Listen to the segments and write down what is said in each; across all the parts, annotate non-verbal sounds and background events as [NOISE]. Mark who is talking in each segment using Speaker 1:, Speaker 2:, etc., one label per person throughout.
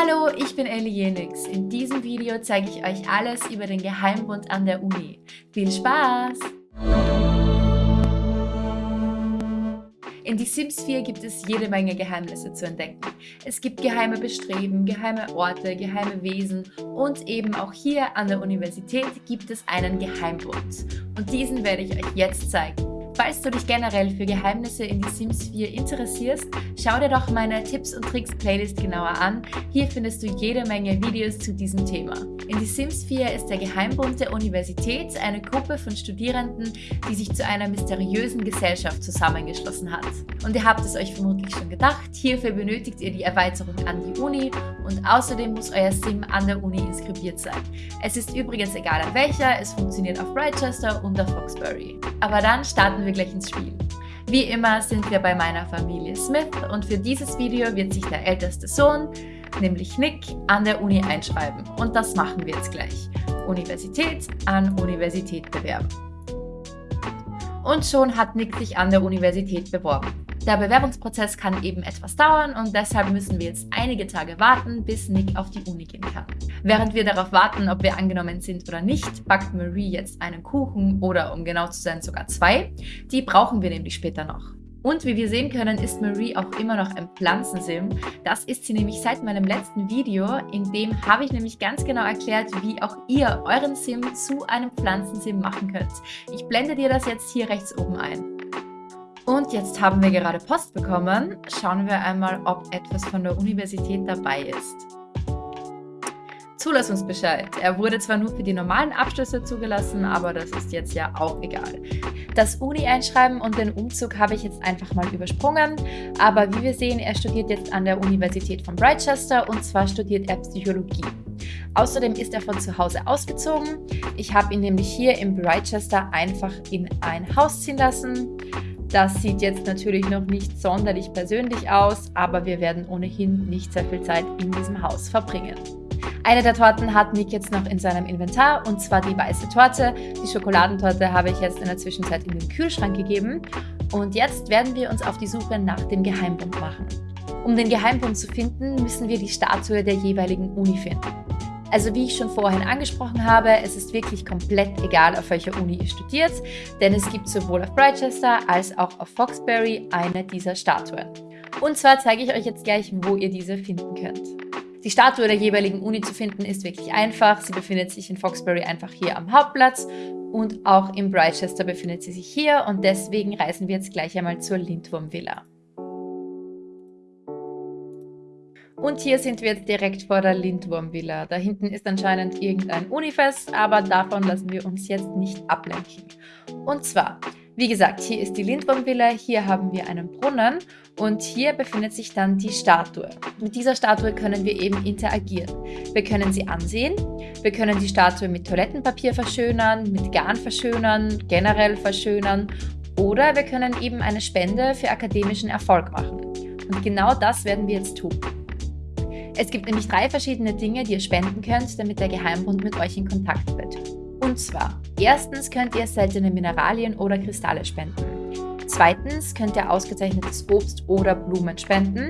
Speaker 1: Hallo, ich bin Ellie Jenix. In diesem Video zeige ich euch alles über den Geheimbund an der Uni. Viel Spaß! In Die Sims 4 gibt es jede Menge Geheimnisse zu entdecken. Es gibt geheime Bestreben, geheime Orte, geheime Wesen und eben auch hier an der Universität gibt es einen Geheimbund. Und diesen werde ich euch jetzt zeigen. Falls du dich generell für Geheimnisse in die Sims 4 interessierst, schau dir doch meine Tipps und Tricks Playlist genauer an. Hier findest du jede Menge Videos zu diesem Thema. In die Sims 4 ist der Geheimbund der Universität eine Gruppe von Studierenden, die sich zu einer mysteriösen Gesellschaft zusammengeschlossen hat. Und ihr habt es euch vermutlich schon gedacht, hierfür benötigt ihr die Erweiterung an die Uni und außerdem muss euer Sim an der Uni inskribiert sein. Es ist übrigens egal an welcher, es funktioniert auf Brightchester und auf Foxbury. Aber dann starten wir gleich ins Spiel. Wie immer sind wir bei meiner Familie Smith und für dieses Video wird sich der älteste Sohn, nämlich Nick, an der Uni einschreiben. Und das machen wir jetzt gleich. Universität an Universität bewerben. Und schon hat Nick sich an der Universität beworben. Der Bewerbungsprozess kann eben etwas dauern und deshalb müssen wir jetzt einige Tage warten, bis Nick auf die Uni gehen kann. Während wir darauf warten, ob wir angenommen sind oder nicht, backt Marie jetzt einen Kuchen oder um genau zu sein sogar zwei. Die brauchen wir nämlich später noch. Und wie wir sehen können, ist Marie auch immer noch ein Pflanzensim. Das ist sie nämlich seit meinem letzten Video. In dem habe ich nämlich ganz genau erklärt, wie auch ihr euren Sim zu einem Pflanzensim machen könnt. Ich blende dir das jetzt hier rechts oben ein. Und jetzt haben wir gerade Post bekommen. Schauen wir einmal, ob etwas von der Universität dabei ist. Zulassungsbescheid. Er wurde zwar nur für die normalen Abschlüsse zugelassen, aber das ist jetzt ja auch egal. Das Uni-Einschreiben und den Umzug habe ich jetzt einfach mal übersprungen, aber wie wir sehen, er studiert jetzt an der Universität von Brightchester und zwar studiert er Psychologie. Außerdem ist er von zu Hause ausgezogen. Ich habe ihn nämlich hier in Brightchester einfach in ein Haus ziehen lassen. Das sieht jetzt natürlich noch nicht sonderlich persönlich aus, aber wir werden ohnehin nicht sehr viel Zeit in diesem Haus verbringen. Eine der Torten hat Nick jetzt noch in seinem Inventar und zwar die weiße Torte. Die Schokoladentorte habe ich jetzt in der Zwischenzeit in den Kühlschrank gegeben. Und jetzt werden wir uns auf die Suche nach dem Geheimbund machen. Um den Geheimbund zu finden, müssen wir die Statue der jeweiligen Uni finden. Also wie ich schon vorhin angesprochen habe, es ist wirklich komplett egal, auf welcher Uni ihr studiert, denn es gibt sowohl auf Brightchester als auch auf Foxbury eine dieser Statuen. Und zwar zeige ich euch jetzt gleich, wo ihr diese finden könnt. Die Statue der jeweiligen Uni zu finden ist wirklich einfach. Sie befindet sich in Foxbury einfach hier am Hauptplatz und auch in Brightchester befindet sie sich hier und deswegen reisen wir jetzt gleich einmal zur Lindwurm Villa. Und hier sind wir jetzt direkt vor der Lindwurm-Villa. Da hinten ist anscheinend irgendein Unifest, aber davon lassen wir uns jetzt nicht ablenken. Und zwar, wie gesagt, hier ist die Lindwurm-Villa, hier haben wir einen Brunnen und hier befindet sich dann die Statue. Mit dieser Statue können wir eben interagieren. Wir können sie ansehen, wir können die Statue mit Toilettenpapier verschönern, mit Garn verschönern, generell verschönern oder wir können eben eine Spende für akademischen Erfolg machen. Und genau das werden wir jetzt tun. Es gibt nämlich drei verschiedene Dinge, die ihr spenden könnt, damit der Geheimbund mit euch in Kontakt tritt. Und zwar, erstens könnt ihr seltene Mineralien oder Kristalle spenden. Zweitens könnt ihr ausgezeichnetes Obst oder Blumen spenden.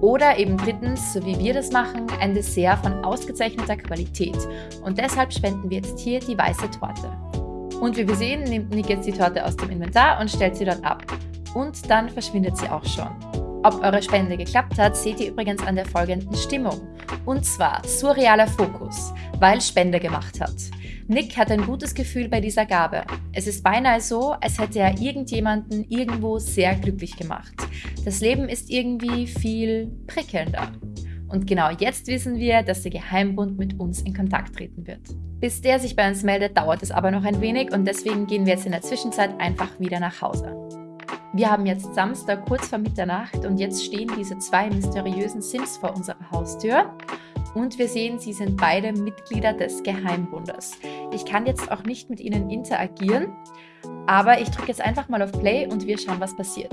Speaker 1: Oder eben drittens, so wie wir das machen, ein Dessert von ausgezeichneter Qualität. Und deshalb spenden wir jetzt hier die weiße Torte. Und wie wir sehen, nimmt Nick jetzt die Torte aus dem Inventar und stellt sie dort ab. Und dann verschwindet sie auch schon. Ob eure Spende geklappt hat, seht ihr übrigens an der folgenden Stimmung. Und zwar surrealer Fokus, weil Spende gemacht hat. Nick hat ein gutes Gefühl bei dieser Gabe. Es ist beinahe so, als hätte er irgendjemanden irgendwo sehr glücklich gemacht. Das Leben ist irgendwie viel prickelnder. Und genau jetzt wissen wir, dass der Geheimbund mit uns in Kontakt treten wird. Bis der sich bei uns meldet, dauert es aber noch ein wenig und deswegen gehen wir jetzt in der Zwischenzeit einfach wieder nach Hause. Wir haben jetzt Samstag kurz vor Mitternacht und jetzt stehen diese zwei mysteriösen Sims vor unserer Haustür. Und wir sehen, sie sind beide Mitglieder des Geheimbundes. Ich kann jetzt auch nicht mit ihnen interagieren, aber ich drücke jetzt einfach mal auf Play und wir schauen, was passiert.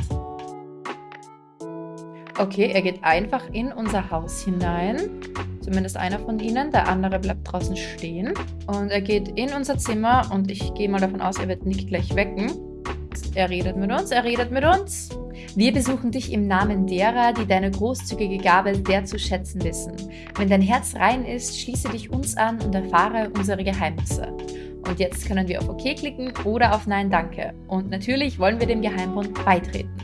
Speaker 1: Okay, er geht einfach in unser Haus hinein. Zumindest einer von ihnen. Der andere bleibt draußen stehen. Und er geht in unser Zimmer und ich gehe mal davon aus, er wird nicht gleich wecken. Er redet mit uns, er redet mit uns. Wir besuchen dich im Namen derer, die deine großzügige Gabe sehr zu schätzen wissen. Wenn dein Herz rein ist, schließe dich uns an und erfahre unsere Geheimnisse. Und jetzt können wir auf OK klicken oder auf Nein Danke. Und natürlich wollen wir dem Geheimbund beitreten.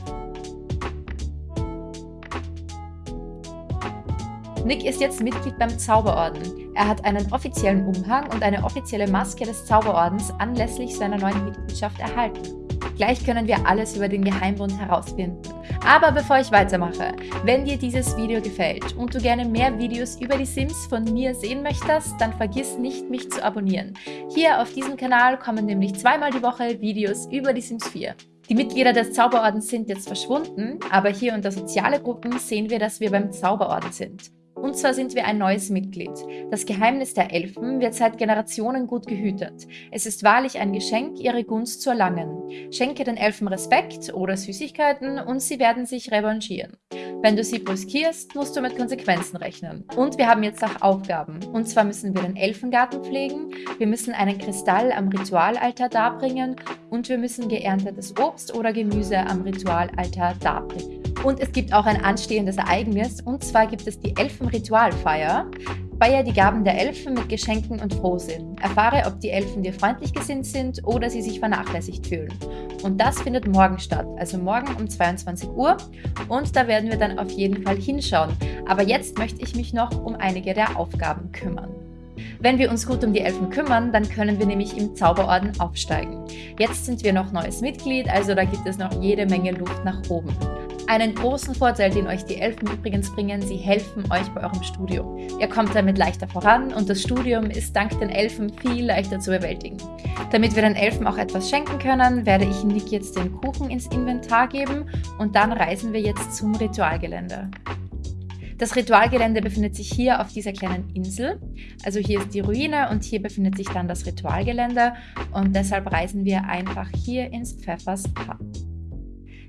Speaker 1: Nick ist jetzt Mitglied beim Zauberorden. Er hat einen offiziellen Umhang und eine offizielle Maske des Zauberordens anlässlich seiner neuen Mitgliedschaft erhalten. Gleich können wir alles über den Geheimbund herausfinden. Aber bevor ich weitermache, wenn dir dieses Video gefällt und du gerne mehr Videos über die Sims von mir sehen möchtest, dann vergiss nicht, mich zu abonnieren. Hier auf diesem Kanal kommen nämlich zweimal die Woche Videos über die Sims 4. Die Mitglieder des Zauberordens sind jetzt verschwunden, aber hier unter soziale Gruppen sehen wir, dass wir beim Zauberorden sind. Und zwar sind wir ein neues Mitglied. Das Geheimnis der Elfen wird seit Generationen gut gehütet. Es ist wahrlich ein Geschenk, ihre Gunst zu erlangen. Schenke den Elfen Respekt oder Süßigkeiten und sie werden sich revanchieren. Wenn du sie brüskierst, musst du mit Konsequenzen rechnen. Und wir haben jetzt auch Aufgaben. Und zwar müssen wir den Elfengarten pflegen, wir müssen einen Kristall am Ritualaltar darbringen und wir müssen geerntetes Obst oder Gemüse am Ritualaltar darbringen. Und es gibt auch ein anstehendes Ereignis, und zwar gibt es die Elfenritualfeier. Feier die Gaben der Elfen mit Geschenken und Frohsinn. Erfahre, ob die Elfen dir freundlich gesinnt sind oder sie sich vernachlässigt fühlen. Und das findet morgen statt, also morgen um 22 Uhr. Und da werden wir dann auf jeden Fall hinschauen. Aber jetzt möchte ich mich noch um einige der Aufgaben kümmern. Wenn wir uns gut um die Elfen kümmern, dann können wir nämlich im Zauberorden aufsteigen. Jetzt sind wir noch neues Mitglied, also da gibt es noch jede Menge Luft nach oben. Einen großen Vorteil, den euch die Elfen übrigens bringen, sie helfen euch bei eurem Studium. Ihr kommt damit leichter voran und das Studium ist dank den Elfen viel leichter zu bewältigen. Damit wir den Elfen auch etwas schenken können, werde ich Nick jetzt den Kuchen ins Inventar geben und dann reisen wir jetzt zum Ritualgelände. Das Ritualgelände befindet sich hier auf dieser kleinen Insel. Also hier ist die Ruine und hier befindet sich dann das Ritualgelände und deshalb reisen wir einfach hier ins Pfeffers Pub.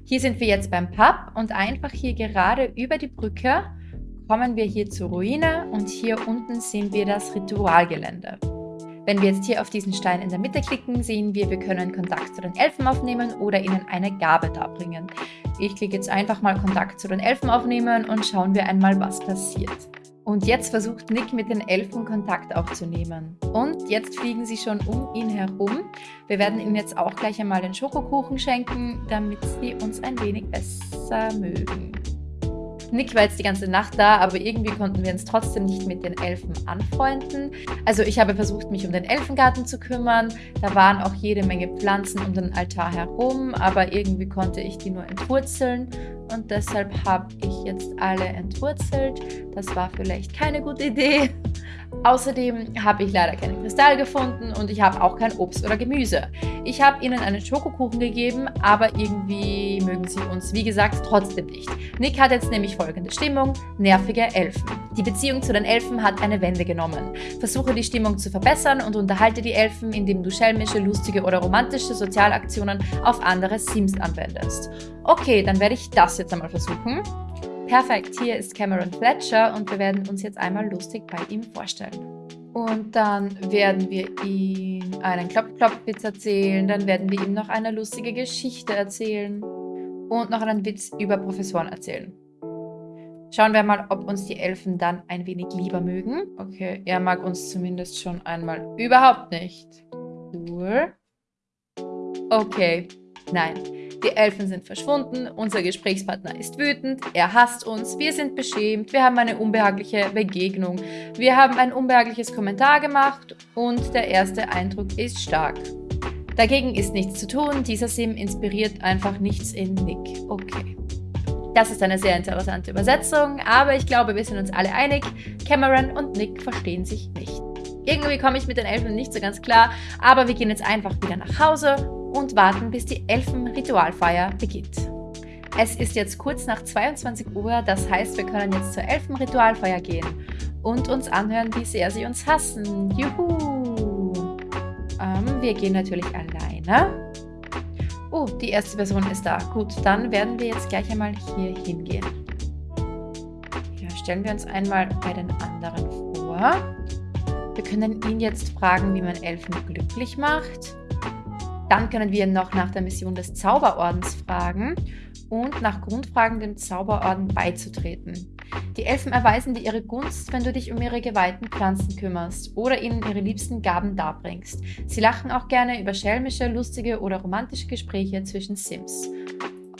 Speaker 1: Hier sind wir jetzt beim Pub und einfach hier gerade über die Brücke kommen wir hier zur Ruine und hier unten sehen wir das Ritualgelände. Wenn wir jetzt hier auf diesen Stein in der Mitte klicken, sehen wir, wir können Kontakt zu den Elfen aufnehmen oder ihnen eine Gabe darbringen. Ich klicke jetzt einfach mal Kontakt zu den Elfen aufnehmen und schauen wir einmal, was passiert. Und jetzt versucht Nick mit den Elfen Kontakt aufzunehmen. Und jetzt fliegen sie schon um ihn herum. Wir werden ihnen jetzt auch gleich einmal den Schokokuchen schenken, damit sie uns ein wenig besser mögen. Nick war jetzt die ganze Nacht da, aber irgendwie konnten wir uns trotzdem nicht mit den Elfen anfreunden. Also ich habe versucht, mich um den Elfengarten zu kümmern. Da waren auch jede Menge Pflanzen um den Altar herum, aber irgendwie konnte ich die nur entwurzeln und deshalb habe ich jetzt alle entwurzelt. Das war vielleicht keine gute Idee. [LAUGHS] Außerdem habe ich leider keinen Kristall gefunden und ich habe auch kein Obst oder Gemüse. Ich habe ihnen einen Schokokuchen gegeben, aber irgendwie mögen sie uns, wie gesagt, trotzdem nicht. Nick hat jetzt nämlich folgende Stimmung, nervige Elfen. Die Beziehung zu den Elfen hat eine Wende genommen. Versuche die Stimmung zu verbessern und unterhalte die Elfen, indem du schelmische, lustige oder romantische Sozialaktionen auf andere Sims anwendest. Okay, dann werde ich das jetzt einmal versuchen. Perfekt, hier ist Cameron Fletcher und wir werden uns jetzt einmal lustig bei ihm vorstellen. Und dann werden wir ihm einen Klopf-Klopf-Witz erzählen, dann werden wir ihm noch eine lustige Geschichte erzählen und noch einen Witz über Professoren erzählen. Schauen wir mal, ob uns die Elfen dann ein wenig lieber mögen. Okay, er mag uns zumindest schon einmal überhaupt nicht. Cool. Okay, nein. Die Elfen sind verschwunden, unser Gesprächspartner ist wütend, er hasst uns, wir sind beschämt, wir haben eine unbehagliche Begegnung, wir haben ein unbehagliches Kommentar gemacht und der erste Eindruck ist stark. Dagegen ist nichts zu tun, dieser Sim inspiriert einfach nichts in Nick. Okay. Das ist eine sehr interessante Übersetzung, aber ich glaube, wir sind uns alle einig, Cameron und Nick verstehen sich nicht. Irgendwie komme ich mit den Elfen nicht so ganz klar, aber wir gehen jetzt einfach wieder nach Hause und warten, bis die Elfenritualfeier beginnt. Es ist jetzt kurz nach 22 Uhr, das heißt, wir können jetzt zur Elfenritualfeier gehen und uns anhören, wie sehr sie uns hassen. Juhu! Ähm, wir gehen natürlich alleine. Oh, die erste Person ist da. Gut, dann werden wir jetzt gleich einmal hier hingehen. Ja, stellen wir uns einmal bei den anderen vor. Wir können ihn jetzt fragen, wie man Elfen glücklich macht. Dann können wir noch nach der Mission des Zauberordens fragen und nach Grundfragen dem Zauberorden beizutreten. Die Elfen erweisen dir ihre Gunst, wenn du dich um ihre geweihten Pflanzen kümmerst oder ihnen ihre liebsten Gaben darbringst. Sie lachen auch gerne über schelmische, lustige oder romantische Gespräche zwischen Sims.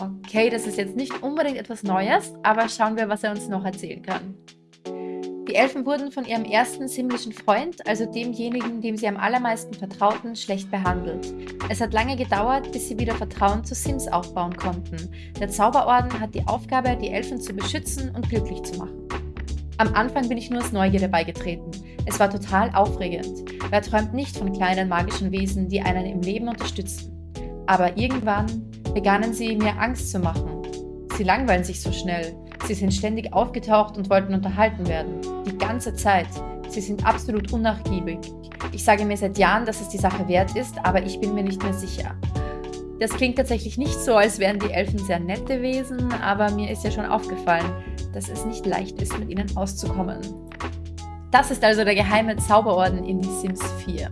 Speaker 1: Okay, das ist jetzt nicht unbedingt etwas Neues, aber schauen wir, was er uns noch erzählen kann. Die Elfen wurden von ihrem ersten simmlischen Freund, also demjenigen, dem sie am allermeisten vertrauten, schlecht behandelt. Es hat lange gedauert, bis sie wieder Vertrauen zu Sims aufbauen konnten. Der Zauberorden hat die Aufgabe, die Elfen zu beschützen und glücklich zu machen. Am Anfang bin ich nur aus Neugierde beigetreten. Es war total aufregend. Wer träumt nicht von kleinen magischen Wesen, die einen im Leben unterstützen? Aber irgendwann begannen sie mir Angst zu machen. Sie langweilen sich so schnell. Sie sind ständig aufgetaucht und wollten unterhalten werden. Die ganze Zeit. Sie sind absolut unnachgiebig. Ich sage mir seit Jahren, dass es die Sache wert ist, aber ich bin mir nicht mehr sicher. Das klingt tatsächlich nicht so, als wären die Elfen sehr nette Wesen, aber mir ist ja schon aufgefallen, dass es nicht leicht ist, mit ihnen auszukommen. Das ist also der geheime Zauberorden in die Sims 4.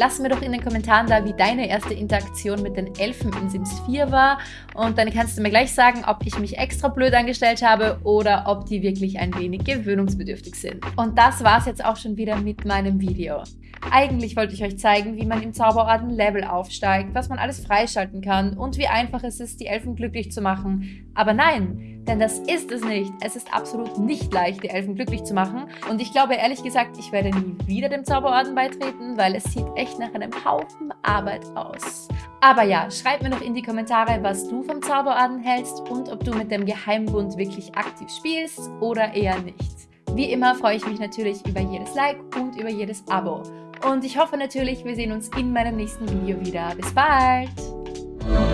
Speaker 1: Lass mir doch in den Kommentaren da, wie deine erste Interaktion mit den Elfen in Sims 4 war. Und dann kannst du mir gleich sagen, ob ich mich extra blöd angestellt habe oder ob die wirklich ein wenig gewöhnungsbedürftig sind. Und das war's jetzt auch schon wieder mit meinem Video. Eigentlich wollte ich euch zeigen, wie man im Zauberorden Level aufsteigt, was man alles freischalten kann und wie einfach es ist, die Elfen glücklich zu machen. Aber nein, denn das ist es nicht. Es ist absolut nicht leicht, die Elfen glücklich zu machen. Und ich glaube ehrlich gesagt, ich werde nie wieder dem Zauberorden beitreten, weil es sieht echt nach einem Haufen Arbeit aus. Aber ja, schreib mir noch in die Kommentare, was du vom Zauberorden hältst und ob du mit dem Geheimbund wirklich aktiv spielst oder eher nicht. Wie immer freue ich mich natürlich über jedes Like und über jedes Abo. Und ich hoffe natürlich, wir sehen uns in meinem nächsten Video wieder. Bis bald!